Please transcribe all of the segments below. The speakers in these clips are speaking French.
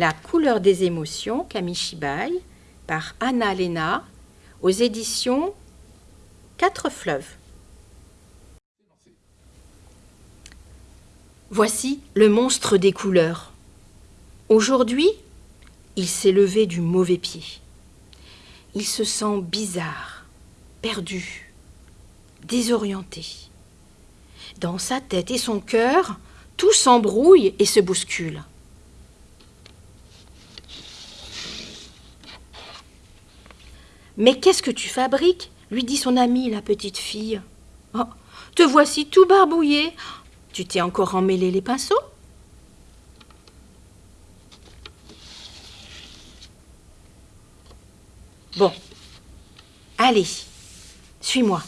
La couleur des émotions, Kamishibai, par Anna Lena, aux éditions Quatre Fleuves. Voici le monstre des couleurs. Aujourd'hui, il s'est levé du mauvais pied. Il se sent bizarre, perdu, désorienté. Dans sa tête et son cœur, tout s'embrouille et se bouscule. Mais qu'est-ce que tu fabriques lui dit son amie, la petite fille. Oh, te voici tout barbouillé. Tu t'es encore emmêlé les pinceaux Bon, allez, suis-moi.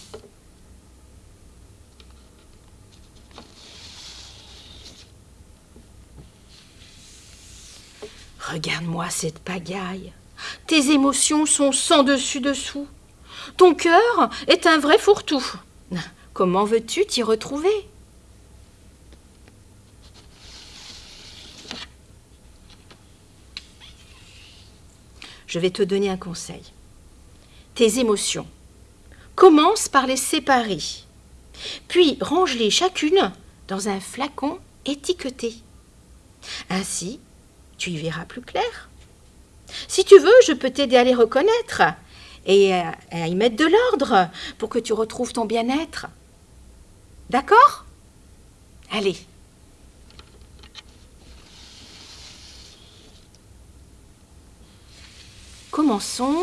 Regarde-moi cette pagaille. Tes émotions sont sans dessus dessous. Ton cœur est un vrai fourre-tout. Comment veux-tu t'y retrouver? Je vais te donner un conseil. Tes émotions. Commence par les séparer, puis range-les chacune dans un flacon étiqueté. Ainsi, tu y verras plus clair. Si tu veux, je peux t'aider à les reconnaître et à y mettre de l'ordre pour que tu retrouves ton bien-être. D'accord? Allez. Commençons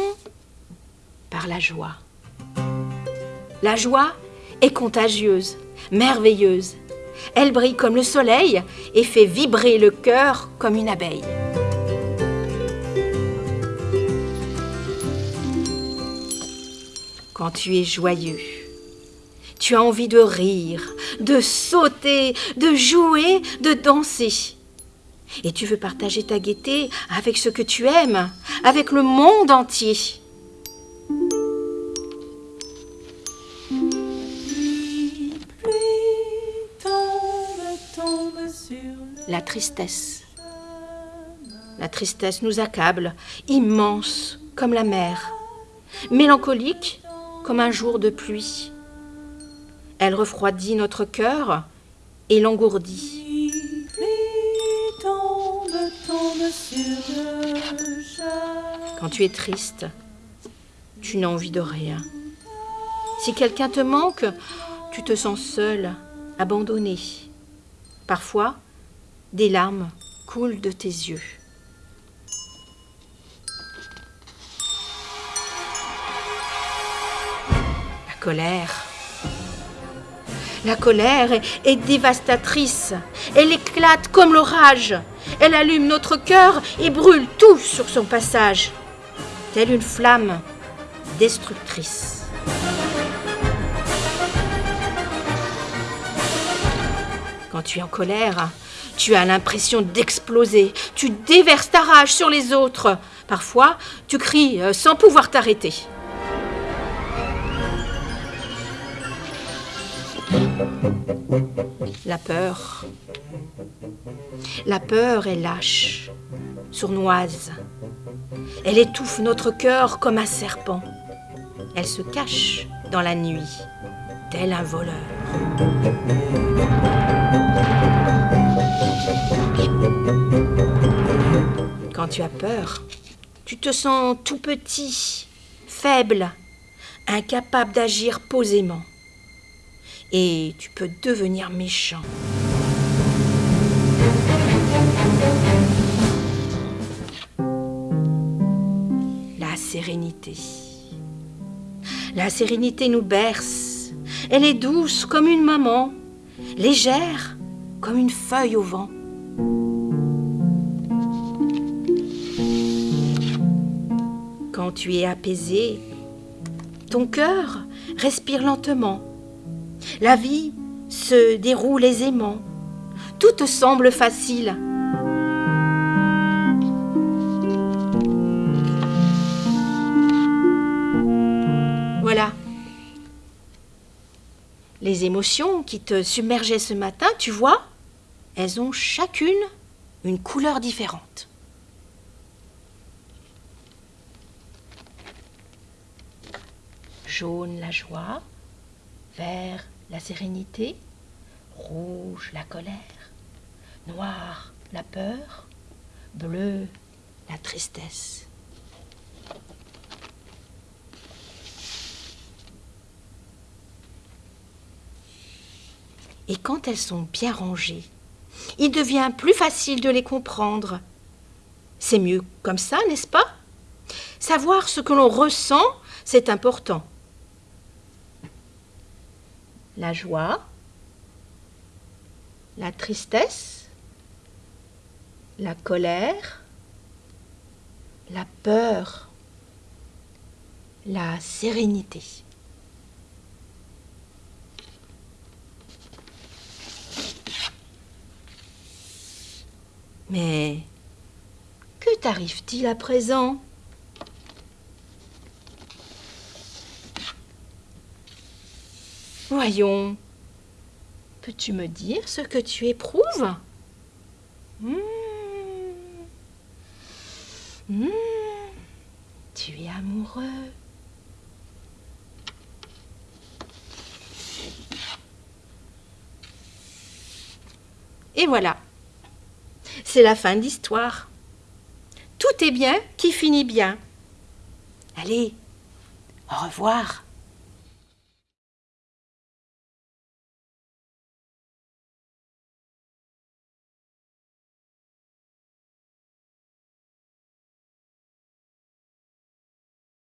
par la joie. La joie est contagieuse, merveilleuse. Elle brille comme le soleil et fait vibrer le cœur comme une abeille. Quand tu es joyeux, tu as envie de rire, de sauter, de jouer, de danser. Et tu veux partager ta gaieté avec ce que tu aimes, avec le monde entier. La tristesse. La tristesse nous accable, immense comme la mer, mélancolique comme un jour de pluie. Elle refroidit notre cœur et l'engourdit. Quand tu es triste, tu n'as envie de rien. Si quelqu'un te manque, tu te sens seul, abandonné. Parfois, des larmes coulent de tes yeux. La colère est, dévastatrice. Elle éclate comme l'orage. Elle allume notre cœur et brûle tout sur son passage, telle une flamme destructrice. Quand tu es en colère, tu as l'impression d'exploser. Tu déverses ta rage sur les autres. Parfois, tu cries euh, sans pouvoir t'arrêter. La peur. La peur est lâche, sournoise. Elle étouffe notre cœur comme un serpent. Elle se cache dans la nuit, tel un voleur. Quand tu as peur, tu te sens tout petit, faible, incapable d'agir posément. Et tu peux devenir méchant. La sérénité. La sérénité nous berce. Elle est douce comme une maman, légère comme une feuille au vent. Quand tu es apaisé, ton cœur respire lentement. La vie se déroule aisément. Tout te semble facile. Voilà. Les émotions qui te submergeaient ce matin, tu vois, elles ont chacune une couleur différente. Jaune, la joie vert la sérénité, rouge la colère, noir la peur, bleu la tristesse. Et quand elles sont bien rangées, il devient plus facile de les comprendre. C'est mieux comme ça, n'est-ce pas? Savoir ce que l'on ressent, c'est important. La joie, la tristesse, la colère, la peur, la sérénité. Mais que t'arrive-t-il à présent? Voyons, peux-tu me dire ce que tu éprouves? Hmm. Hmm. Tu es amoureux. Et voilà. C'est la fin de l'histoire. Tout est bien qui finit bien. Allez, au revoir.